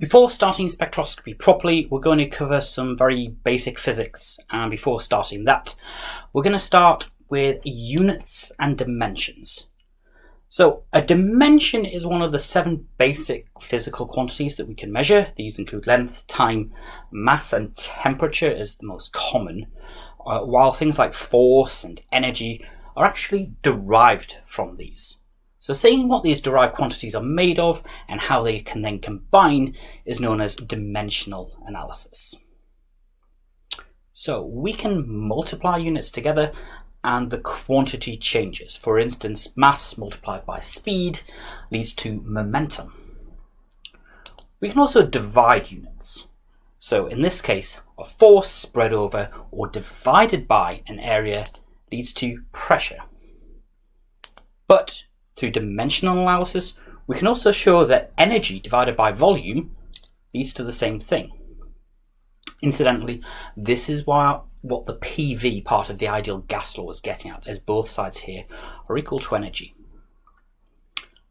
Before starting spectroscopy properly, we're going to cover some very basic physics. And before starting that, we're going to start with units and dimensions. So a dimension is one of the seven basic physical quantities that we can measure. These include length, time, mass and temperature is the most common, uh, while things like force and energy are actually derived from these. So seeing what these derived quantities are made of and how they can then combine is known as dimensional analysis. So we can multiply units together and the quantity changes. For instance, mass multiplied by speed leads to momentum. We can also divide units. So in this case, a force spread over or divided by an area leads to pressure. But through dimensional analysis, we can also show that energy divided by volume leads to the same thing. Incidentally, this is why what the PV part of the ideal gas law is getting at, as both sides here are equal to energy.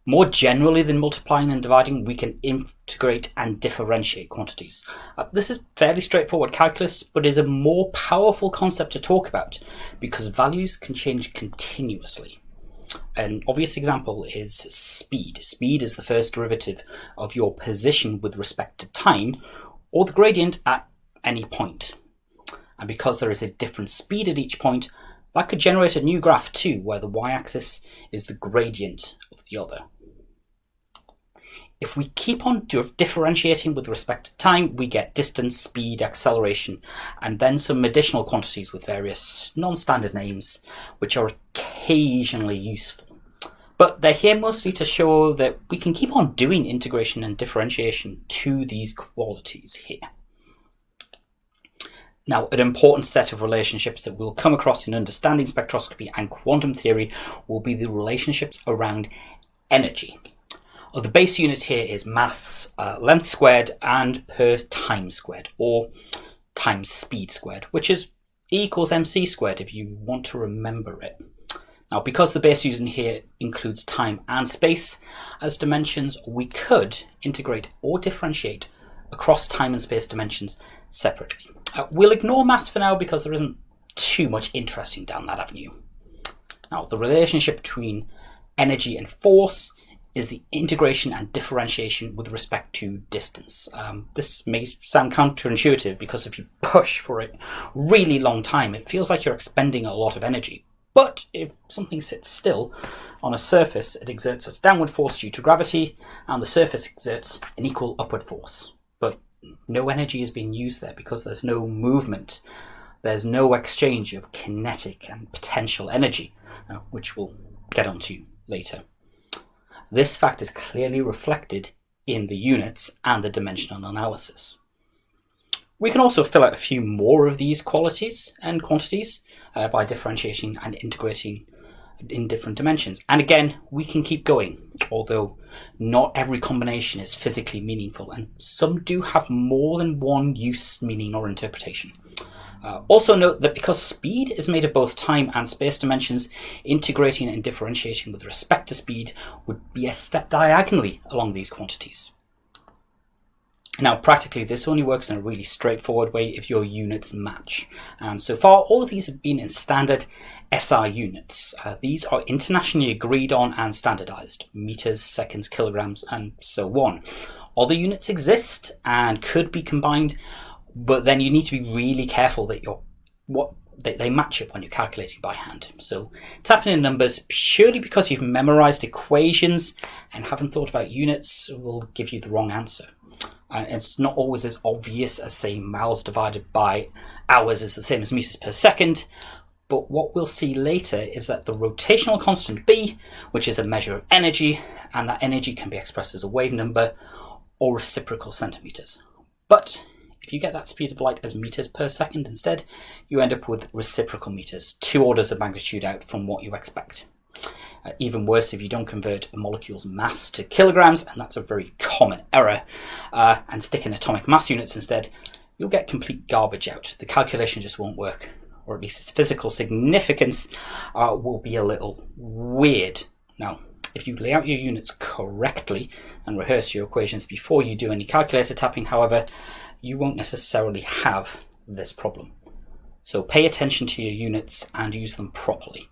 More generally than multiplying and dividing, we can integrate and differentiate quantities. Uh, this is fairly straightforward calculus, but is a more powerful concept to talk about because values can change continuously. An obvious example is speed. Speed is the first derivative of your position with respect to time, or the gradient at any point. And because there is a different speed at each point, that could generate a new graph too, where the y-axis is the gradient of the other. If we keep on differentiating with respect to time, we get distance, speed, acceleration, and then some additional quantities with various non-standard names, which are occasionally useful. But they're here mostly to show that we can keep on doing integration and differentiation to these qualities here. Now, an important set of relationships that we'll come across in understanding spectroscopy and quantum theory will be the relationships around energy. The base unit here is mass uh, length squared and per time squared, or times speed squared, which is E equals mc squared if you want to remember it. Now, because the base unit here includes time and space as dimensions, we could integrate or differentiate across time and space dimensions separately. Uh, we'll ignore mass for now because there isn't too much interesting down that avenue. Now, the relationship between energy and force is the integration and differentiation with respect to distance. Um, this may sound counterintuitive because if you push for a really long time, it feels like you're expending a lot of energy. But if something sits still on a surface, it exerts its downward force due to gravity, and the surface exerts an equal upward force. But no energy is being used there because there's no movement. There's no exchange of kinetic and potential energy, uh, which we'll get onto later. This fact is clearly reflected in the units and the dimensional analysis. We can also fill out a few more of these qualities and quantities uh, by differentiating and integrating in different dimensions. And again, we can keep going, although not every combination is physically meaningful, and some do have more than one use, meaning, or interpretation. Uh, also note that because speed is made of both time and space dimensions, integrating and differentiating with respect to speed would be a step diagonally along these quantities. Now, practically, this only works in a really straightforward way if your units match. And so far, all of these have been in standard SI units. Uh, these are internationally agreed on and standardized, meters, seconds, kilograms, and so on. Other units exist and could be combined but then you need to be really careful that you're what they, they match up when you're calculating by hand. So tapping in numbers purely because you've memorized equations and haven't thought about units will give you the wrong answer. And it's not always as obvious as saying miles divided by hours is the same as meters per second. But what we'll see later is that the rotational constant B, which is a measure of energy, and that energy can be expressed as a wave number or reciprocal centimeters. But if you get that speed of light as meters per second instead, you end up with reciprocal meters, two orders of magnitude out from what you expect. Uh, even worse if you don't convert a molecule's mass to kilograms, and that's a very common error, uh, and stick in atomic mass units instead, you'll get complete garbage out. The calculation just won't work, or at least its physical significance uh, will be a little weird. Now, If you lay out your units correctly and rehearse your equations before you do any calculator tapping, however, you won't necessarily have this problem. So pay attention to your units and use them properly.